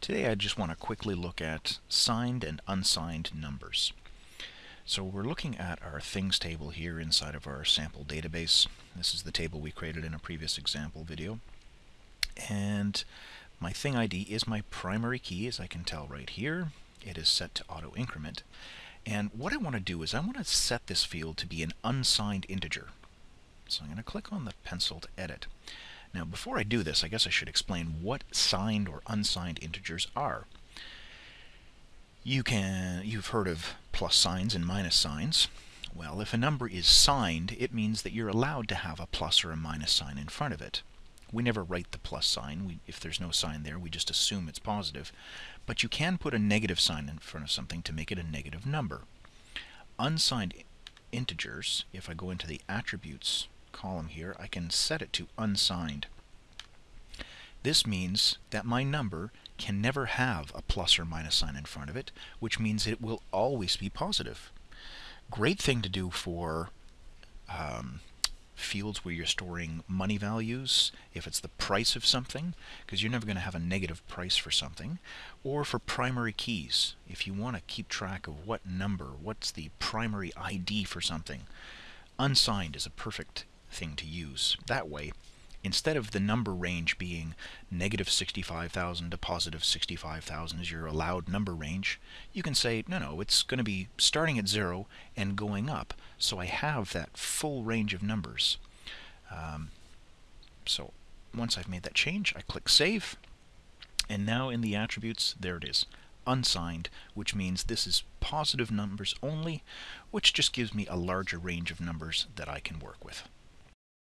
Today I just want to quickly look at signed and unsigned numbers. So we're looking at our things table here inside of our sample database. This is the table we created in a previous example video. And my thing ID is my primary key, as I can tell right here. It is set to auto increment. And what I want to do is I want to set this field to be an unsigned integer. So I'm going to click on the pencil to edit. Now before I do this, I guess I should explain what signed or unsigned integers are. You can, you've heard of plus signs and minus signs. Well, if a number is signed, it means that you're allowed to have a plus or a minus sign in front of it. We never write the plus sign. We, if there's no sign there, we just assume it's positive. But you can put a negative sign in front of something to make it a negative number. Unsigned integers, if I go into the attributes column here, I can set it to unsigned. This means that my number can never have a plus or minus sign in front of it, which means it will always be positive. Great thing to do for um, fields where you're storing money values, if it's the price of something, because you're never going to have a negative price for something, or for primary keys, if you want to keep track of what number, what's the primary ID for something. Unsigned is a perfect thing to use. That way, instead of the number range being negative 65,000 to positive 65,000 as your allowed number range, you can say, no, no, it's going to be starting at zero and going up. So I have that full range of numbers. Um, so once I've made that change, I click Save. And now in the attributes, there it is unsigned, which means this is positive numbers only, which just gives me a larger range of numbers that I can work with.